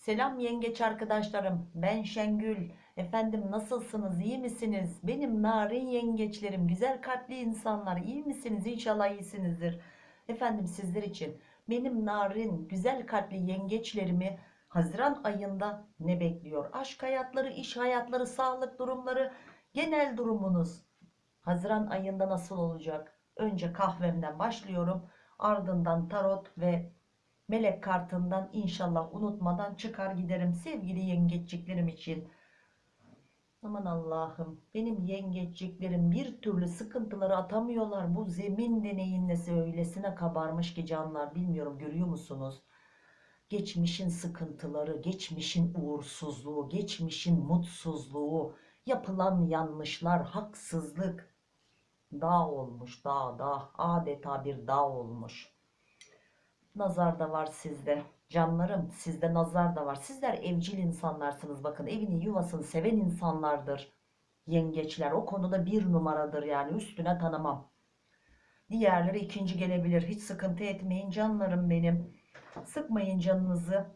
Selam yengeç arkadaşlarım. Ben Şengül. Efendim nasılsınız? İyi misiniz? Benim narin yengeçlerim, güzel kalpli insanlar. iyi misiniz? İnşallah iyisinizdir. Efendim sizler için benim narin, güzel kalpli yengeçlerimi Haziran ayında ne bekliyor? Aşk hayatları, iş hayatları, sağlık durumları, genel durumunuz Haziran ayında nasıl olacak? Önce kahvemden başlıyorum. Ardından tarot ve melek kartından inşallah unutmadan çıkar giderim sevgili yengeçliklerim için. Aman Allah'ım benim yengeçliklerim bir türlü sıkıntıları atamıyorlar. Bu zemin deneyin nesi öylesine kabarmış ki canlar bilmiyorum görüyor musunuz? Geçmişin sıkıntıları, geçmişin uğursuzluğu, geçmişin mutsuzluğu, yapılan yanlışlar, haksızlık dağ olmuş dağ dağ adeta bir dağ olmuş. Nazar da var sizde. Canlarım sizde nazar da var. Sizler evcil insanlarsınız. Bakın evini yuvasını seven insanlardır. Yengeçler o konuda bir numaradır yani üstüne tanımam. Diğerleri ikinci gelebilir. Hiç sıkıntı etmeyin canlarım benim. Sıkmayın canınızı.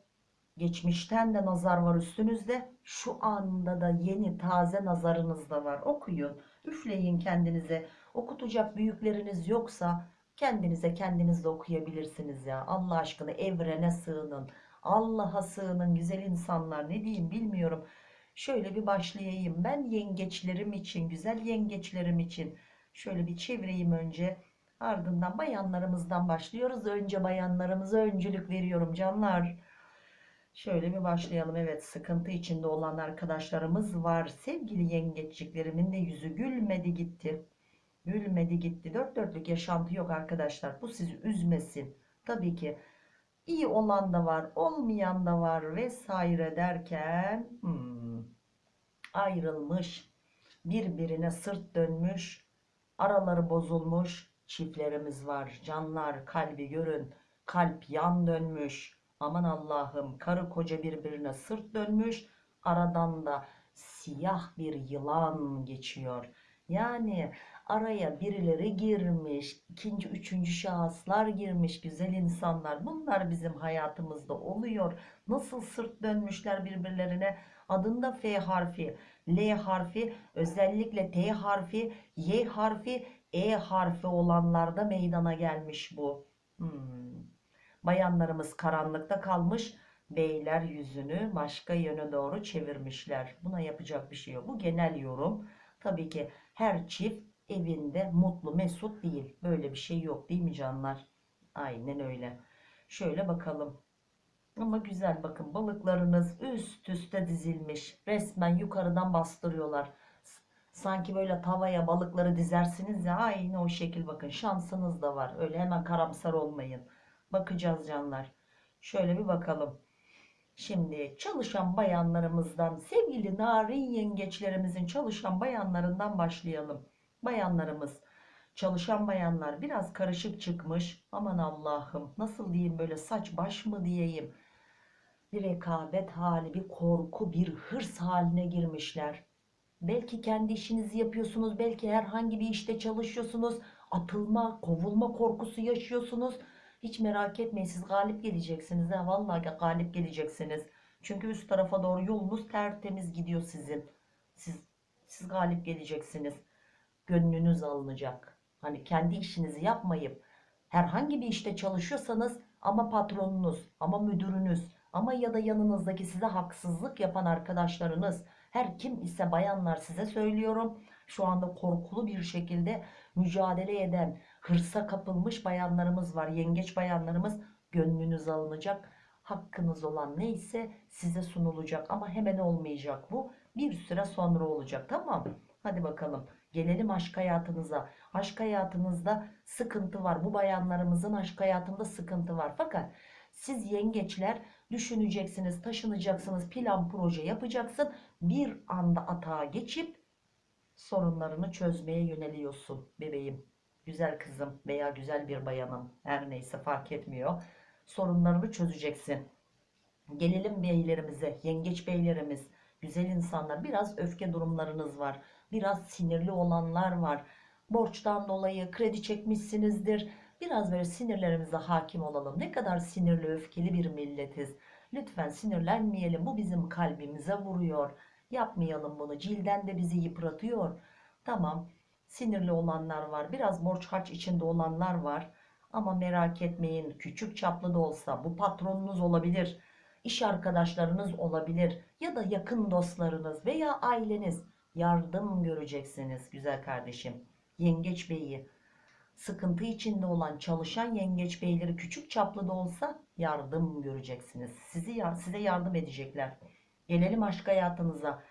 Geçmişten de nazar var üstünüzde. Şu anda da yeni taze nazarınız da var. Okuyun. Üfleyin kendinize. Okutacak büyükleriniz yoksa Kendinize kendiniz de okuyabilirsiniz ya. Allah aşkına evrene sığının. Allah'a sığının güzel insanlar. Ne diyeyim bilmiyorum. Şöyle bir başlayayım. Ben yengeçlerim için, güzel yengeçlerim için şöyle bir çevireyim önce. Ardından bayanlarımızdan başlıyoruz. Önce bayanlarımıza öncülük veriyorum canlar. Şöyle bir başlayalım. Evet sıkıntı içinde olan arkadaşlarımız var. Sevgili yengeçliklerimin de yüzü gülmedi gitti. Gülmedi gitti. Dört dörtlük yaşantı yok arkadaşlar. Bu sizi üzmesin. Tabii ki iyi olan da var, olmayan da var vesaire derken hmm, ayrılmış, birbirine sırt dönmüş, araları bozulmuş çiftlerimiz var. Canlar kalbi görün, kalp yan dönmüş. Aman Allah'ım karı koca birbirine sırt dönmüş, aradan da siyah bir yılan geçiyor. Yani araya birileri girmiş, ikinci, üçüncü şahıslar girmiş, güzel insanlar. Bunlar bizim hayatımızda oluyor. Nasıl sırt dönmüşler birbirlerine. Adında F harfi, L harfi, özellikle T harfi, Y harfi, E harfi olanlarda meydana gelmiş bu. Hmm. Bayanlarımız karanlıkta kalmış. Beyler yüzünü başka yöne doğru çevirmişler. Buna yapacak bir şey yok. Bu genel yorum. Tabii ki her çift evinde mutlu mesut değil. Böyle bir şey yok değil mi canlar? Aynen öyle. Şöyle bakalım. Ama güzel bakın balıklarınız üst üste dizilmiş. Resmen yukarıdan bastırıyorlar. Sanki böyle tavaya balıkları dizersiniz ya aynı o şekil bakın. Şansınız da var. Öyle hemen karamsar olmayın. Bakacağız canlar. Şöyle bir bakalım. Şimdi çalışan bayanlarımızdan sevgili narin yengeçlerimizin çalışan bayanlarından başlayalım bayanlarımız çalışan bayanlar biraz karışık çıkmış. Aman Allah'ım nasıl diyeyim böyle saç baş mı diyeyim? Bir rekabet hali bir korku bir hırs haline girmişler. Belki kendi işinizi yapıyorsunuz belki herhangi bir işte çalışıyorsunuz. Atılma kovulma korkusu yaşıyorsunuz. Hiç merak etmeyin siz galip geleceksiniz. Ha vallahi galip geleceksiniz. Çünkü üst tarafa doğru yolunuz tertemiz gidiyor sizin. Siz siz galip geleceksiniz gönlünüz alınacak. Hani kendi işinizi yapmayıp herhangi bir işte çalışıyorsanız ama patronunuz ama müdürünüz ama ya da yanınızdaki size haksızlık yapan arkadaşlarınız her kim ise bayanlar size söylüyorum şu anda korkulu bir şekilde mücadele eden hırsa kapılmış bayanlarımız var yengeç bayanlarımız gönlünüz alınacak. Hakkınız olan neyse size sunulacak ama hemen olmayacak bu. Bir süre sonra olacak tamam. Hadi bakalım Gelelim aşk hayatınıza. Aşk hayatınızda sıkıntı var. Bu bayanlarımızın aşk hayatında sıkıntı var. Fakat siz yengeçler düşüneceksiniz, taşınacaksınız, plan proje yapacaksın. Bir anda atağa geçip sorunlarını çözmeye yöneliyorsun bebeğim. Güzel kızım veya güzel bir bayanım her neyse fark etmiyor. Sorunlarını çözeceksin. Gelelim beylerimize, yengeç beylerimiz, güzel insanlar. Biraz öfke durumlarınız var biraz sinirli olanlar var. Borçtan dolayı kredi çekmişsinizdir. Biraz böyle sinirlerimize hakim olalım. Ne kadar sinirli, öfkeli bir milletiz. Lütfen sinirlenmeyelim. Bu bizim kalbimize vuruyor. Yapmayalım bunu. Cilden de bizi yıpratıyor. Tamam. Sinirli olanlar var. Biraz borç harç içinde olanlar var. Ama merak etmeyin. Küçük çaplı da olsa bu patronunuz olabilir. iş arkadaşlarınız olabilir. Ya da yakın dostlarınız veya aileniz. Yardım göreceksiniz güzel kardeşim. Yengeç beyi sıkıntı içinde olan çalışan yengeç beyleri küçük çaplı da olsa yardım göreceksiniz. Sizi size yardım edecekler. Gelelim aşk hayatınıza.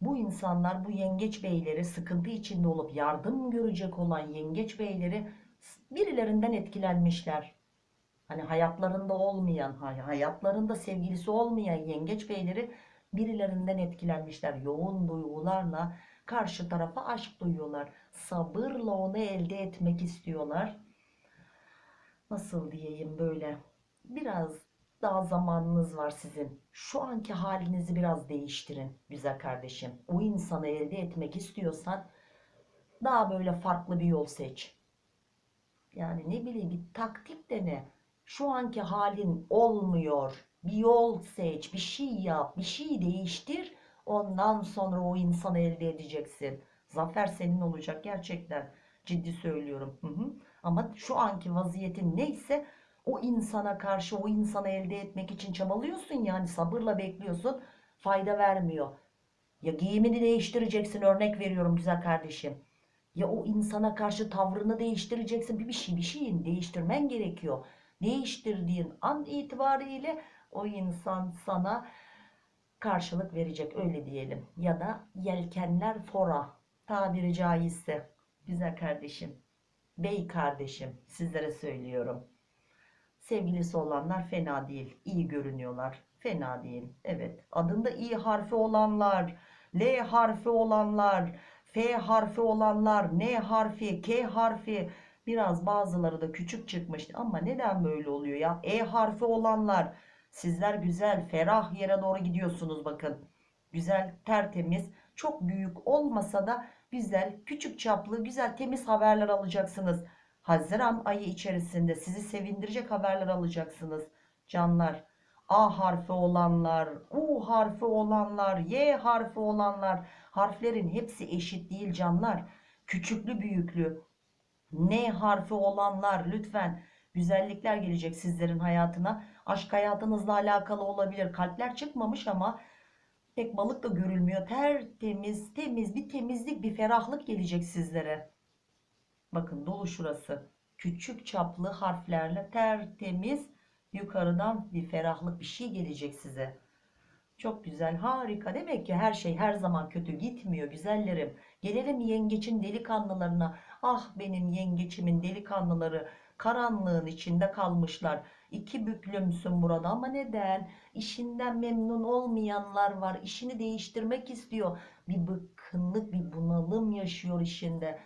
Bu insanlar bu yengeç beyleri sıkıntı içinde olup yardım görecek olan yengeç beyleri birilerinden etkilenmişler. Hani hayatlarında olmayan, hay- hayatlarında sevgilisi olmayan yengeç beyleri birilerinden etkilenmişler. Yoğun duygularla karşı tarafa aşk duyuyorlar. Sabırla onu elde etmek istiyorlar. Nasıl diyeyim böyle? Biraz daha zamanınız var sizin. Şu anki halinizi biraz değiştirin güzel kardeşim. O insanı elde etmek istiyorsan daha böyle farklı bir yol seç. Yani ne bileyim bir taktik dene. Şu anki halin olmuyor. Bir yol seç, bir şey yap, bir şey değiştir. Ondan sonra o insanı elde edeceksin. Zafer senin olacak gerçekten. Ciddi söylüyorum. Hı hı. Ama şu anki vaziyetin neyse o insana karşı o insanı elde etmek için çabalıyorsun yani sabırla bekliyorsun. Fayda vermiyor. Ya giyimini değiştireceksin örnek veriyorum güzel kardeşim. Ya o insana karşı tavrını değiştireceksin. Bir, bir şey bir şeyin değiştirmen gerekiyor. Değiştirdiğin an itibariyle o insan sana karşılık verecek öyle diyelim. Ya da yelkenler fora tabiri caizse. Güzel kardeşim. Bey kardeşim sizlere söylüyorum. Sevgilisi olanlar fena değil. iyi görünüyorlar. Fena değil. Evet. Adında i harfi olanlar, L harfi olanlar, F harfi olanlar, N harfi, K harfi biraz bazıları da küçük çıkmış. Ama neden böyle oluyor ya? E harfi olanlar sizler güzel, ferah yere doğru gidiyorsunuz bakın. Güzel, tertemiz, çok büyük olmasa da güzel, küçük çaplı, güzel, temiz haberler alacaksınız. Haziran ayı içerisinde sizi sevindirecek haberler alacaksınız. Canlar. A harfi olanlar, U harfi olanlar, Y harfi olanlar. Harflerin hepsi eşit değil canlar. Küçüklü büyüklü. N harfi olanlar lütfen güzellikler gelecek sizlerin hayatına. Aşk hayatınızla alakalı olabilir. Kalpler çıkmamış ama pek balık da görülmüyor. Tertemiz, temiz bir temizlik, bir ferahlık gelecek sizlere. Bakın dolu şurası. Küçük çaplı harflerle tertemiz yukarıdan bir ferahlık bir şey gelecek size. Çok güzel, harika. Demek ki her şey her zaman kötü gitmiyor güzellerim. Gelelim yengeçin delikanlılarına. Ah benim yengeçimin delikanlıları karanlığın içinde kalmışlar. İki büklümsün burada ama neden? İşinden memnun olmayanlar var. İşini değiştirmek istiyor. Bir bıkkınlık, bir bunalım yaşıyor işinde.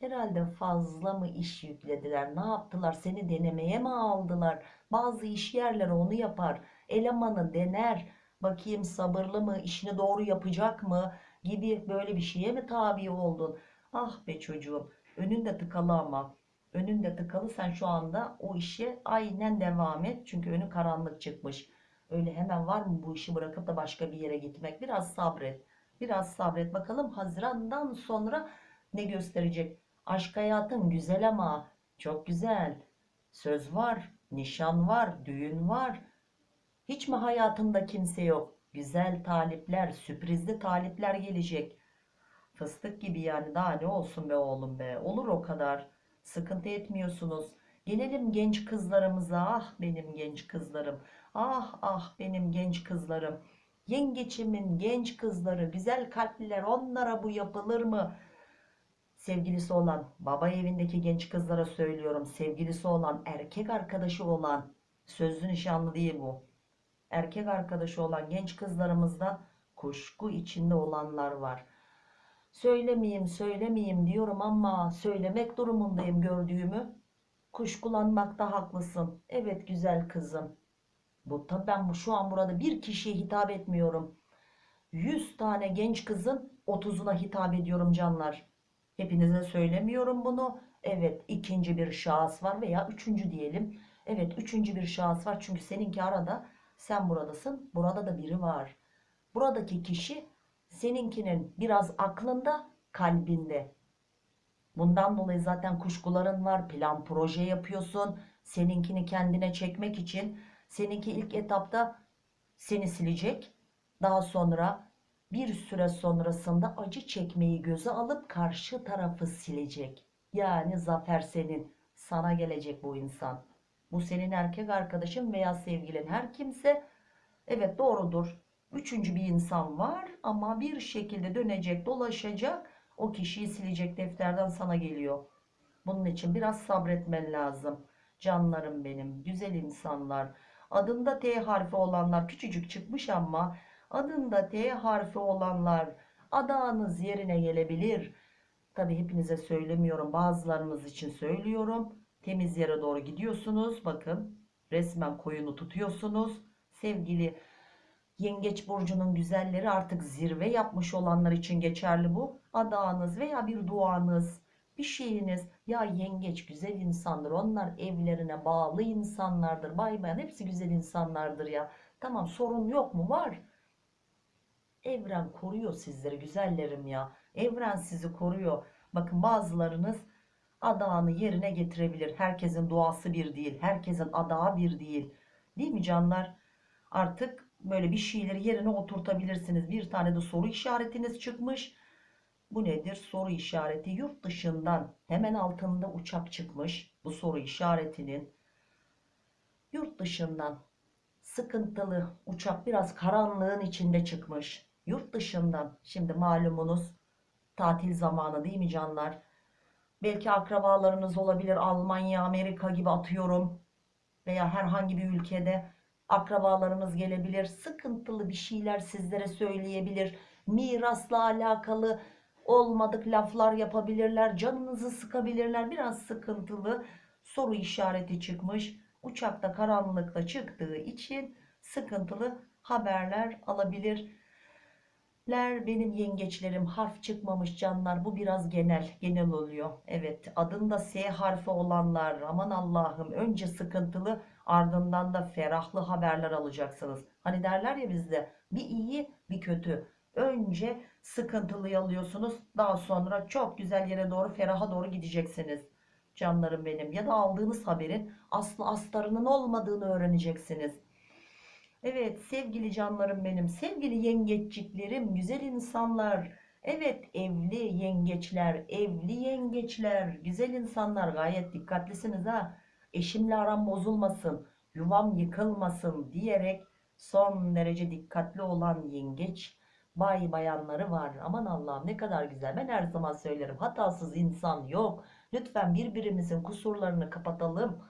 Herhalde fazla mı iş yüklediler? Ne yaptılar? Seni denemeye mi aldılar? Bazı iş yerleri onu yapar. Elemanı dener. Bakayım sabırlı mı? işini doğru yapacak mı? Gibi böyle bir şeye mi tabi oldun? Ah be çocuğum. Önünde tıkalı ama. Önünde tıkalı sen şu anda o işe aynen devam et. Çünkü önü karanlık çıkmış. Öyle hemen var mı bu işi bırakıp da başka bir yere gitmek? Biraz sabret. Biraz sabret. Bakalım Haziran'dan sonra ne gösterecek? Aşk hayatın güzel ama çok güzel. Söz var, nişan var, düğün var. Hiç mi hayatında kimse yok? Güzel talipler, sürprizli talipler gelecek. Fıstık gibi yani daha ne olsun be oğlum be. Olur o kadar. Sıkıntı etmiyorsunuz. Gelelim genç kızlarımıza. Ah benim genç kızlarım. Ah ah benim genç kızlarım. Yengeçimin genç kızları, güzel kalpliler onlara bu yapılır mı? Sevgilisi olan, baba evindeki genç kızlara söylüyorum. Sevgilisi olan, erkek arkadaşı olan, sözlü nişanlı değil bu. Erkek arkadaşı olan genç kızlarımızda kuşku içinde olanlar var. Söylemeyeyim, söylemeyeyim diyorum ama söylemek durumundayım gördüğümü. Kuşkulanmakta haklısın. Evet güzel kızım. Bu tabii ben şu an burada bir kişiye hitap etmiyorum. 100 tane genç kızın 30'una hitap ediyorum canlar. Hepinize söylemiyorum bunu. Evet ikinci bir şahıs var veya üçüncü diyelim. Evet üçüncü bir şahıs var çünkü seninki arada sen buradasın burada da biri var. Buradaki kişi seninkinin biraz aklında kalbinde. Bundan dolayı zaten kuşkuların var plan proje yapıyorsun. Seninkini kendine çekmek için seninki ilk etapta seni silecek. Daha sonra bir süre sonrasında acı çekmeyi göze alıp karşı tarafı silecek. Yani zafer senin. Sana gelecek bu insan. Bu senin erkek arkadaşın veya sevgilin her kimse. Evet doğrudur. Üçüncü bir insan var ama bir şekilde dönecek dolaşacak. O kişiyi silecek defterden sana geliyor. Bunun için biraz sabretmen lazım. Canlarım benim, güzel insanlar. Adında T harfi olanlar küçücük çıkmış ama adında T harfi olanlar adağınız yerine gelebilir. Tabi hepinize söylemiyorum. Bazılarınız için söylüyorum. Temiz yere doğru gidiyorsunuz. Bakın resmen koyunu tutuyorsunuz. Sevgili Yengeç burcunun güzelleri artık zirve yapmış olanlar için geçerli bu. Adağınız veya bir duanız, bir şeyiniz. Ya yengeç güzel insandır. Onlar evlerine bağlı insanlardır. Bay bayan hepsi güzel insanlardır ya. Tamam sorun yok mu? Var. Evren koruyor sizleri güzellerim ya. Evren sizi koruyor. Bakın bazılarınız adağını yerine getirebilir. Herkesin duası bir değil. Herkesin adağı bir değil. Değil mi canlar? Artık böyle bir şeyleri yerine oturtabilirsiniz. Bir tane de soru işaretiniz çıkmış. Bu nedir? Soru işareti yurt dışından hemen altında uçak çıkmış. Bu soru işaretinin yurt dışından sıkıntılı uçak biraz karanlığın içinde çıkmış. Yurt dışından şimdi malumunuz tatil zamanı değil mi canlar? Belki akrabalarınız olabilir Almanya, Amerika gibi atıyorum veya herhangi bir ülkede akrabalarınız gelebilir. Sıkıntılı bir şeyler sizlere söyleyebilir. Mirasla alakalı olmadık laflar yapabilirler. Canınızı sıkabilirler. Biraz sıkıntılı soru işareti çıkmış. Uçakta karanlıkta çıktığı için sıkıntılı haberler alabilir benim yengeçlerim harf çıkmamış canlar bu biraz genel genel oluyor evet adında S harfi olanlar aman Allah'ım önce sıkıntılı ardından da ferahlı haberler alacaksınız. Hani derler ya bizde bir iyi bir kötü. Önce sıkıntılıyı alıyorsunuz daha sonra çok güzel yere doğru feraha doğru gideceksiniz. Canlarım benim ya da aldığınız haberin aslı astarının olmadığını öğreneceksiniz. Evet sevgili canlarım benim, sevgili yengeçciklerim, güzel insanlar. Evet evli yengeçler, evli yengeçler, güzel insanlar. Gayet dikkatlisiniz ha. Eşimle aram bozulmasın, yuvam yıkılmasın diyerek son derece dikkatli olan yengeç bay bayanları var. Aman Allah'ım ne kadar güzel. Ben her zaman söylerim hatasız insan yok. Lütfen birbirimizin kusurlarını kapatalım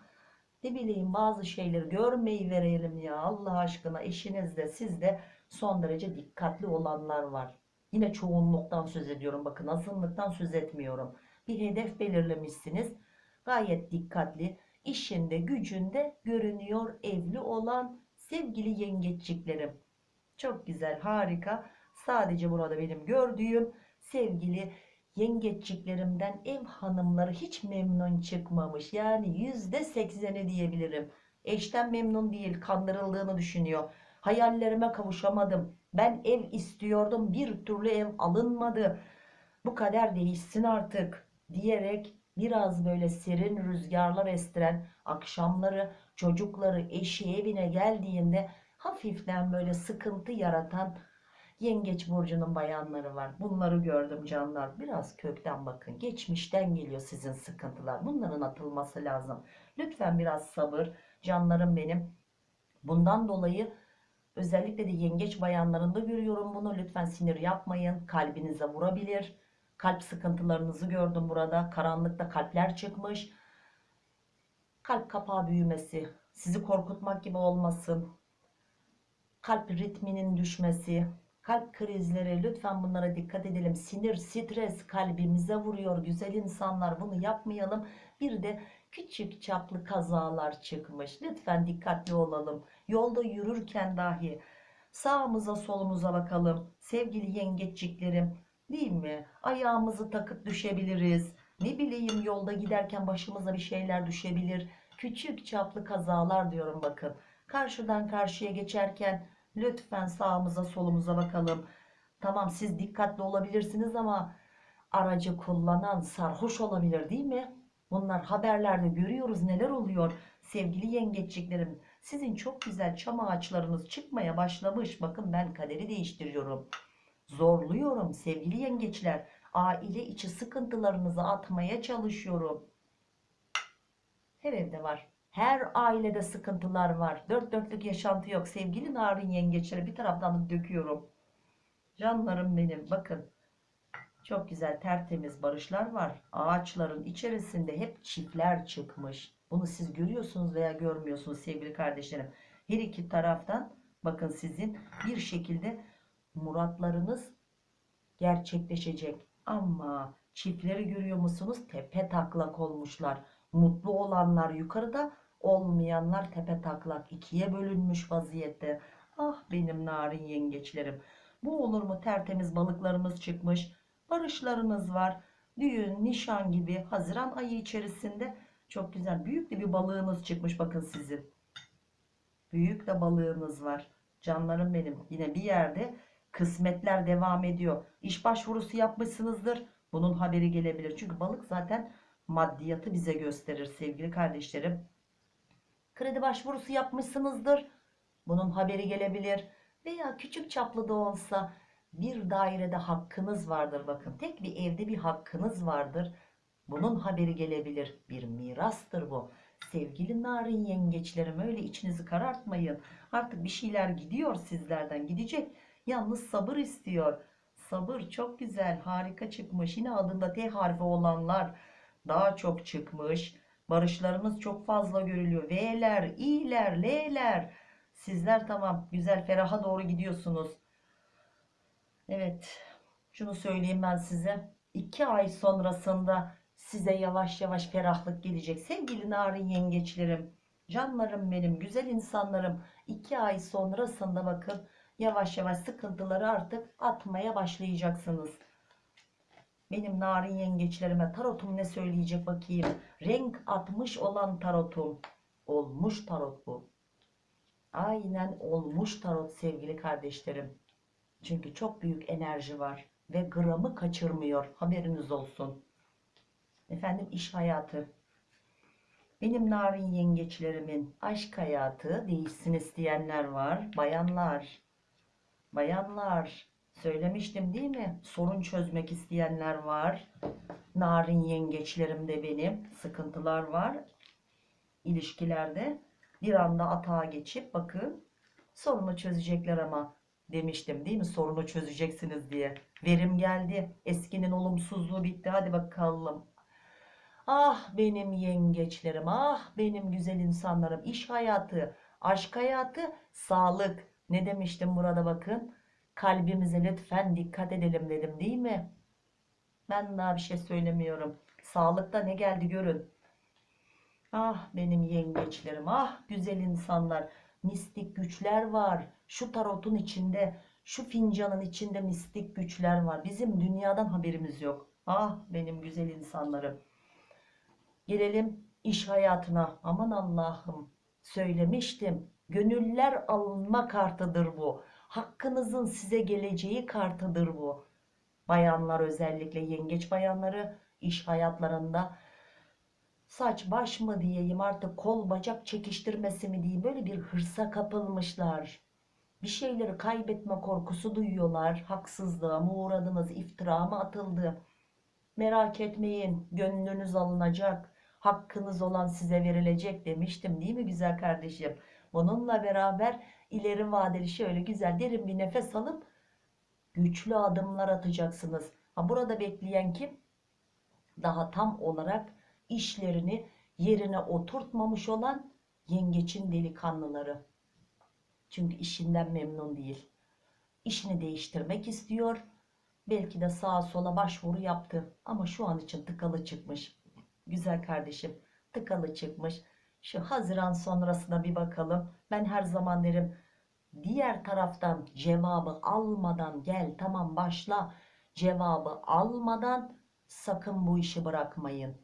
ne bileyim bazı şeyleri görmeyi verelim ya Allah aşkına eşiniz de siz de son derece dikkatli olanlar var. Yine çoğunluktan söz ediyorum bakın azınlıktan söz etmiyorum. Bir hedef belirlemişsiniz gayet dikkatli işinde gücünde görünüyor evli olan sevgili yengeççiklerim. Çok güzel harika sadece burada benim gördüğüm sevgili yengeççiklerimden ev hanımları hiç memnun çıkmamış. Yani yüzde sekseni diyebilirim. Eşten memnun değil kandırıldığını düşünüyor. Hayallerime kavuşamadım. Ben ev istiyordum bir türlü ev alınmadı. Bu kader değişsin artık diyerek biraz böyle serin rüzgarlar estiren akşamları çocukları eşi evine geldiğinde hafiften böyle sıkıntı yaratan Yengeç burcunun bayanları var. Bunları gördüm canlar. Biraz kökten bakın. Geçmişten geliyor sizin sıkıntılar. Bunların atılması lazım. Lütfen biraz sabır. Canlarım benim. Bundan dolayı özellikle de yengeç bayanlarında görüyorum bunu. Lütfen sinir yapmayın. Kalbinize vurabilir. Kalp sıkıntılarınızı gördüm burada. Karanlıkta kalpler çıkmış. Kalp kapağı büyümesi. Sizi korkutmak gibi olmasın. Kalp ritminin düşmesi kalp krizleri lütfen bunlara dikkat edelim sinir stres kalbimize vuruyor güzel insanlar bunu yapmayalım bir de küçük çaplı kazalar çıkmış lütfen dikkatli olalım yolda yürürken dahi sağımıza solumuza bakalım sevgili yengeçciklerim değil mi ayağımızı takıp düşebiliriz Ne bileyim yolda giderken başımıza bir şeyler düşebilir. Küçük çaplı kazalar diyorum bakın. Karşıdan karşıya geçerken lütfen sağımıza solumuza bakalım. Tamam siz dikkatli olabilirsiniz ama aracı kullanan sarhoş olabilir değil mi? Bunlar haberlerde görüyoruz neler oluyor. Sevgili yengeçliklerim sizin çok güzel çam ağaçlarınız çıkmaya başlamış. Bakın ben kaderi değiştiriyorum. Zorluyorum sevgili yengeçler. Aile içi sıkıntılarınızı atmaya çalışıyorum. Her evde var. Her ailede sıkıntılar var. Dört dörtlük yaşantı yok. Sevgili narin yengeçleri bir taraftan döküyorum. Canlarım benim. Bakın. Çok güzel tertemiz barışlar var. Ağaçların içerisinde hep çiftler çıkmış. Bunu siz görüyorsunuz veya görmüyorsunuz sevgili kardeşlerim. Her iki taraftan bakın sizin bir şekilde muratlarınız gerçekleşecek. Ama çiftleri görüyor musunuz? Tepe taklak olmuşlar. Mutlu olanlar yukarıda, olmayanlar tepe taklak. ikiye bölünmüş vaziyette. Ah benim narin yengeçlerim. Bu olur mu? Tertemiz balıklarımız çıkmış. Barışlarınız var. Düğün, nişan gibi Haziran ayı içerisinde çok güzel büyük de bir balığınız çıkmış bakın sizin. Büyük de balığınız var. Canlarım benim. Yine bir yerde kısmetler devam ediyor. İş başvurusu yapmışsınızdır. Bunun haberi gelebilir. Çünkü balık zaten maddiyatı bize gösterir sevgili kardeşlerim. Kredi başvurusu yapmışsınızdır. Bunun haberi gelebilir. Veya küçük çaplı da olsa bir dairede hakkınız vardır. Bakın tek bir evde bir hakkınız vardır. Bunun haberi gelebilir. Bir mirastır bu. Sevgili narin yengeçlerim öyle içinizi karartmayın. Artık bir şeyler gidiyor sizlerden gidecek. Yalnız sabır istiyor. Sabır çok güzel harika çıkmış. Yine adında T harfi olanlar daha çok çıkmış. Barışlarınız çok fazla görülüyor. V'ler, İ'ler, L'ler. Sizler tamam güzel feraha doğru gidiyorsunuz. Evet şunu söyleyeyim ben size. iki ay sonrasında size yavaş yavaş ferahlık gelecek. Sevgili narin yengeçlerim, canlarım benim, güzel insanlarım. iki ay sonrasında bakın yavaş yavaş sıkıntıları artık atmaya başlayacaksınız. Benim narin yengeçlerime tarotum ne söyleyecek bakayım. Renk atmış olan tarotum. Olmuş tarot bu. Aynen olmuş tarot sevgili kardeşlerim. Çünkü çok büyük enerji var ve gramı kaçırmıyor. Haberiniz olsun. Efendim iş hayatı. Benim narin yengeçlerimin aşk hayatı değişsin isteyenler var. Bayanlar. Bayanlar. Söylemiştim değil mi? Sorun çözmek isteyenler var. Narin yengeçlerim de benim. Sıkıntılar var. ilişkilerde. Bir anda atağa geçip bakın sorunu çözecekler ama demiştim değil mi? Sorunu çözeceksiniz diye. Verim geldi. Eskinin olumsuzluğu bitti. Hadi bakalım. Ah benim yengeçlerim, ah benim güzel insanlarım. İş hayatı, aşk hayatı, sağlık. Ne demiştim burada bakın. Kalbimize lütfen dikkat edelim dedim değil mi? Ben daha bir şey söylemiyorum. Sağlıkta ne geldi görün. Ah benim yengeçlerim, ah güzel insanlar. Mistik güçler var. Şu tarotun içinde, şu fincanın içinde mistik güçler var. Bizim dünyadan haberimiz yok. Ah benim güzel insanlarım. Gelelim iş hayatına. Aman Allah'ım söylemiştim. Gönüller alınma kartıdır bu. Hakkınızın size geleceği kartıdır bu. Bayanlar özellikle yengeç bayanları iş hayatlarında saç baş mı diyeyim artık kol bacak çekiştirmesi mi diyeyim böyle bir hırsa kapılmışlar. Bir şeyleri kaybetme korkusu duyuyorlar. Haksızlığa mı uğradınız, iftira mı atıldı? Merak etmeyin, gönlünüz alınacak. Hakkınız olan size verilecek demiştim değil mi güzel kardeşim? Bununla beraber ileri vadeli şöyle güzel derin bir nefes alıp güçlü adımlar atacaksınız. Ha burada bekleyen kim? Daha tam olarak işlerini yerine oturtmamış olan yengeçin delikanlıları. Çünkü işinden memnun değil. İşini değiştirmek istiyor. Belki de sağa sola başvuru yaptı. Ama şu an için tıkalı çıkmış. Güzel kardeşim tıkalı çıkmış. Şu Haziran sonrasına bir bakalım. Ben her zaman derim diğer taraftan cevabı almadan gel tamam başla. Cevabı almadan sakın bu işi bırakmayın.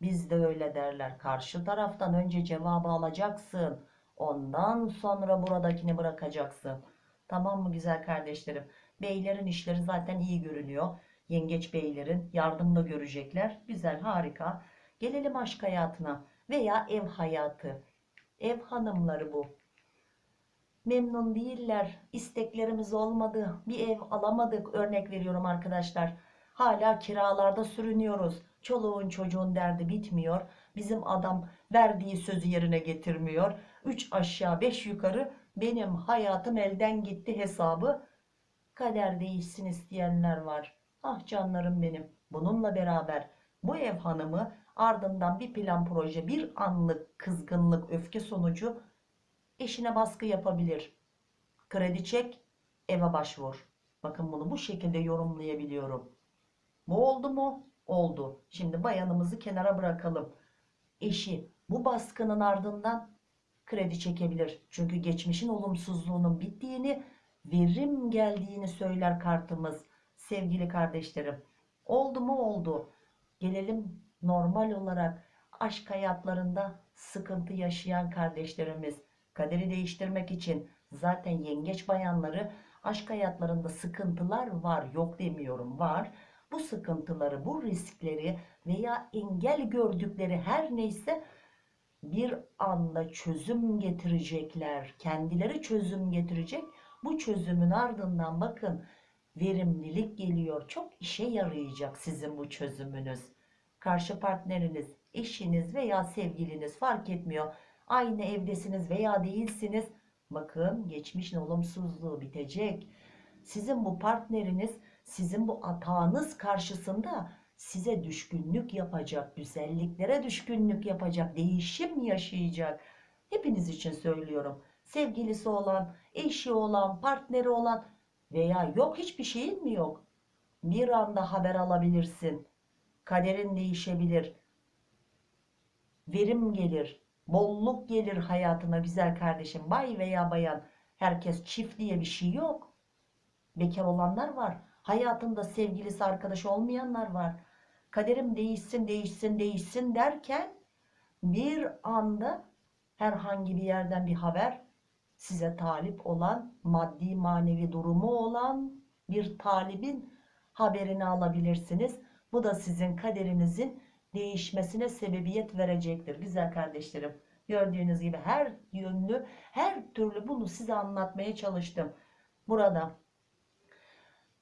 Bizde öyle derler. Karşı taraftan önce cevabı alacaksın. Ondan sonra buradakini bırakacaksın. Tamam mı güzel kardeşlerim? Beylerin işleri zaten iyi görünüyor. Yengeç beylerin yardım da görecekler. Güzel, harika. Gelelim aşk hayatına veya ev hayatı. Ev hanımları bu. Memnun değiller. İsteklerimiz olmadı. Bir ev alamadık. Örnek veriyorum arkadaşlar. Hala kiralarda sürünüyoruz. Çoluğun çocuğun derdi bitmiyor. Bizim adam verdiği sözü yerine getirmiyor. 3 aşağı 5 yukarı benim hayatım elden gitti hesabı. Kader değişsin isteyenler var. Ah canlarım benim. Bununla beraber bu ev hanımı ardından bir plan proje bir anlık kızgınlık öfke sonucu eşine baskı yapabilir. Kredi çek eve başvur. Bakın bunu bu şekilde yorumlayabiliyorum. Bu oldu mu? Oldu. Şimdi bayanımızı kenara bırakalım. Eşi bu baskının ardından kredi çekebilir. Çünkü geçmişin olumsuzluğunun bittiğini, verim geldiğini söyler kartımız. Sevgili kardeşlerim. Oldu mu? Oldu. Gelelim normal olarak aşk hayatlarında sıkıntı yaşayan kardeşlerimiz. Kaderi değiştirmek için zaten yengeç bayanları aşk hayatlarında sıkıntılar var. Yok demiyorum var bu sıkıntıları, bu riskleri veya engel gördükleri her neyse bir anda çözüm getirecekler. Kendileri çözüm getirecek. Bu çözümün ardından bakın verimlilik geliyor. Çok işe yarayacak sizin bu çözümünüz. Karşı partneriniz, eşiniz veya sevgiliniz fark etmiyor. Aynı evdesiniz veya değilsiniz. Bakın geçmişin olumsuzluğu bitecek. Sizin bu partneriniz sizin bu atağınız karşısında size düşkünlük yapacak, güzelliklere düşkünlük yapacak, değişim yaşayacak. Hepiniz için söylüyorum. Sevgilisi olan, eşi olan, partneri olan veya yok hiçbir şeyin mi yok? Bir anda haber alabilirsin. Kaderin değişebilir. Verim gelir. Bolluk gelir hayatına güzel kardeşim. Bay veya bayan. Herkes çift diye bir şey yok. Bekar olanlar var. Hayatında sevgilisi arkadaş olmayanlar var. Kaderim değişsin değişsin değişsin derken bir anda herhangi bir yerden bir haber size talip olan maddi manevi durumu olan bir talibin haberini alabilirsiniz. Bu da sizin kaderinizin değişmesine sebebiyet verecektir. Güzel kardeşlerim gördüğünüz gibi her yönlü her türlü bunu size anlatmaya çalıştım. Burada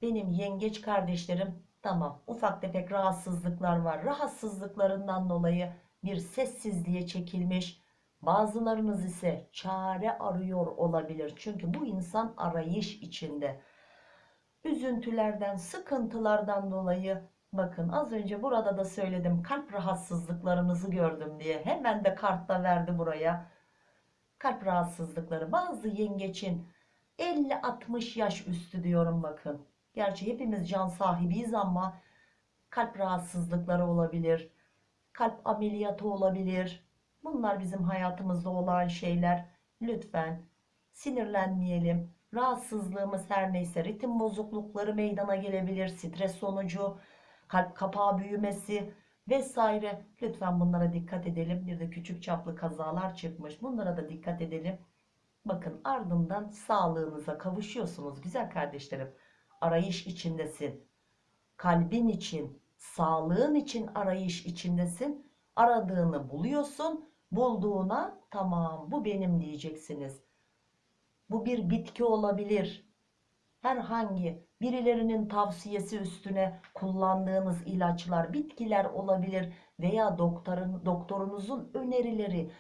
benim yengeç kardeşlerim tamam ufak tefek rahatsızlıklar var. Rahatsızlıklarından dolayı bir sessizliğe çekilmiş. Bazılarınız ise çare arıyor olabilir. Çünkü bu insan arayış içinde. Üzüntülerden, sıkıntılardan dolayı bakın az önce burada da söyledim kalp rahatsızlıklarınızı gördüm diye. Hemen de kartta verdi buraya. Kalp rahatsızlıkları bazı yengeçin 50-60 yaş üstü diyorum bakın. Gerçi hepimiz can sahibiyiz ama kalp rahatsızlıkları olabilir. Kalp ameliyatı olabilir. Bunlar bizim hayatımızda olan şeyler. Lütfen sinirlenmeyelim. Rahatsızlığımız her neyse ritim bozuklukları meydana gelebilir. Stres sonucu, kalp kapağı büyümesi vesaire. Lütfen bunlara dikkat edelim. Bir de küçük çaplı kazalar çıkmış. Bunlara da dikkat edelim. Bakın ardından sağlığınıza kavuşuyorsunuz güzel kardeşlerim arayış içindesin. Kalbin için, sağlığın için arayış içindesin. Aradığını buluyorsun. Bulduğuna tamam bu benim diyeceksiniz. Bu bir bitki olabilir. Herhangi birilerinin tavsiyesi üstüne kullandığınız ilaçlar, bitkiler olabilir veya doktorun, doktorunuzun önerileri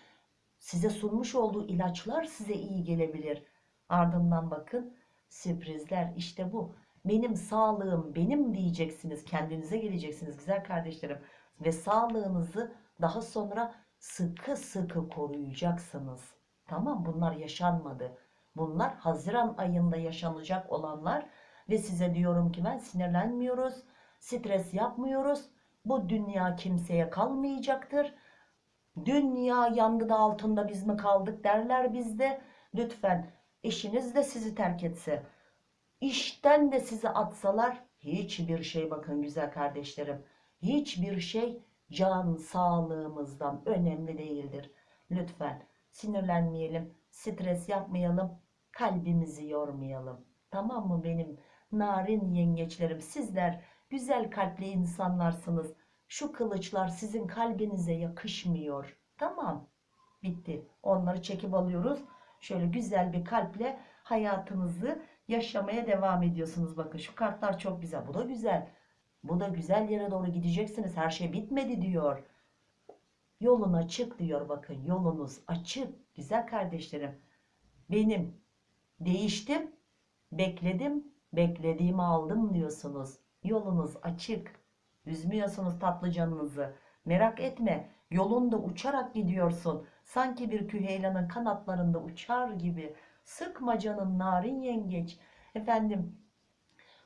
size sunmuş olduğu ilaçlar size iyi gelebilir. Ardından bakın sürprizler işte bu benim sağlığım benim diyeceksiniz. Kendinize geleceksiniz güzel kardeşlerim. Ve sağlığınızı daha sonra sıkı sıkı koruyacaksınız. Tamam bunlar yaşanmadı. Bunlar Haziran ayında yaşanacak olanlar ve size diyorum ki ben sinirlenmiyoruz, stres yapmıyoruz. Bu dünya kimseye kalmayacaktır. Dünya yangın altında biz mi kaldık derler bizde. Lütfen eşiniz de sizi terk etse, İşten de sizi atsalar hiçbir şey bakın güzel kardeşlerim. Hiçbir şey can sağlığımızdan önemli değildir. Lütfen sinirlenmeyelim, stres yapmayalım, kalbimizi yormayalım. Tamam mı benim narin yengeçlerim? Sizler güzel kalpli insanlarsınız. Şu kılıçlar sizin kalbinize yakışmıyor. Tamam. Bitti. Onları çekip alıyoruz. Şöyle güzel bir kalple hayatınızı yaşamaya devam ediyorsunuz. Bakın şu kartlar çok güzel. Bu da güzel. Bu da güzel yere doğru gideceksiniz. Her şey bitmedi diyor. Yolun açık diyor bakın. Yolunuz açık. Güzel kardeşlerim. Benim değiştim. Bekledim. Beklediğimi aldım diyorsunuz. Yolunuz açık. Üzmüyorsunuz tatlı canınızı. Merak etme. Yolunda uçarak gidiyorsun. Sanki bir küheylanın kanatlarında uçar gibi. Sıkma canın narin yengeç. Efendim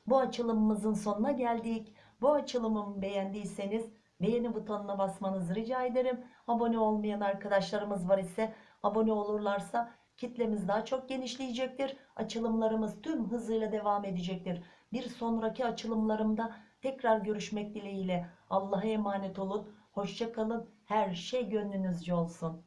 bu açılımımızın sonuna geldik. Bu açılımımı beğendiyseniz beğeni butonuna basmanızı rica ederim. Abone olmayan arkadaşlarımız var ise abone olurlarsa kitlemiz daha çok genişleyecektir. Açılımlarımız tüm hızıyla devam edecektir. Bir sonraki açılımlarımda tekrar görüşmek dileğiyle. Allah'a emanet olun. Hoşça kalın. Her şey gönlünüzce olsun.